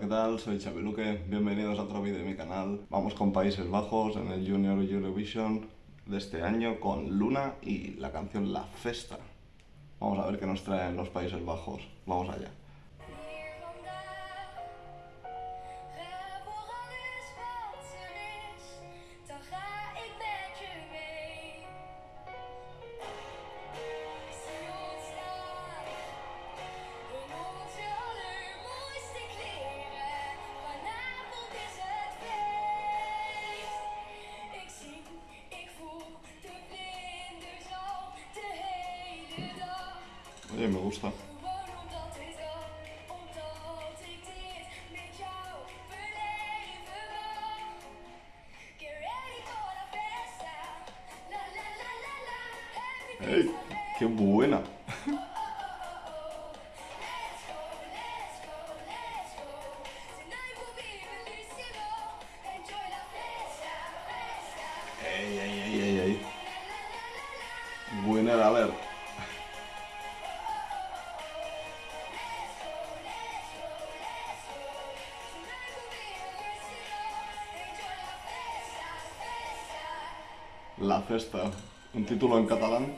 ¿qué tal? Soy Xavi Luque, bienvenidos a otro vídeo de mi canal. Vamos con Países Bajos en el Junior Eurovision de este año con Luna y la canción La Festa. Vamos a ver qué nos traen los Países Bajos. Vamos allá. Fiesta, fiesta. ¡Ey, ey, ey, ey, ey! La Festa. Un título en catalán.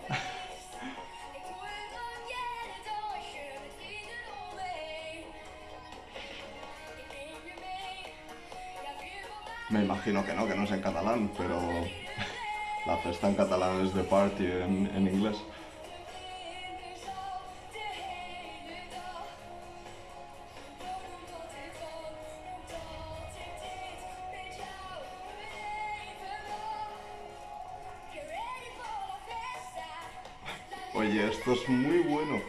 Me imagino que no, que no es en catalán, pero la festa en catalán es de party en, en inglés. Go. Tonight will be bellissimo.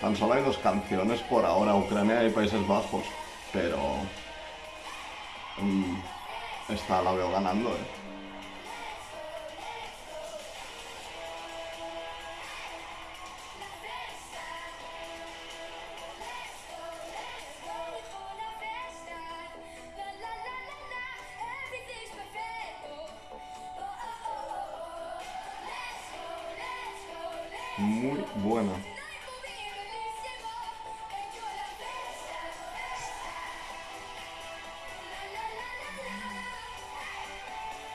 Tan solo hay dos canciones por ahora, Ucrania y Países Bajos, pero esta la veo ganando, ¿eh? Muy buena.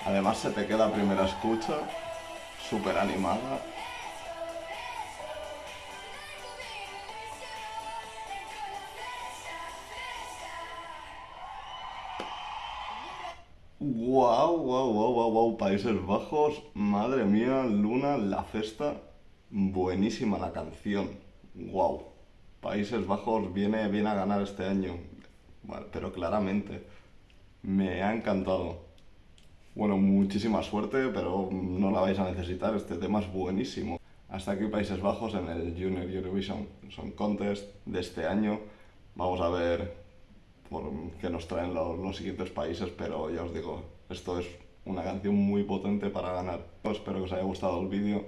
Además se te queda primera escucha, súper animada. Wow, wow, wow, wow, wow, Países Bajos, madre mía, Luna, la festa, buenísima la canción, wow. Países Bajos viene, viene a ganar este año, pero claramente, me ha encantado. Bueno, muchísima suerte, pero no la vais a necesitar, este tema es buenísimo. Hasta aquí Países Bajos en el Junior Eurovision Song Contest de este año. Vamos a ver por qué nos traen los, siguientes países, pero ya os digo, esto es una canción muy potente para ganar. Espero que os haya gustado el vídeo.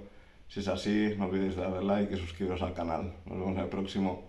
Si es así, no olvidéis darle like y suscribiros al canal. Nos vemos en el próximo.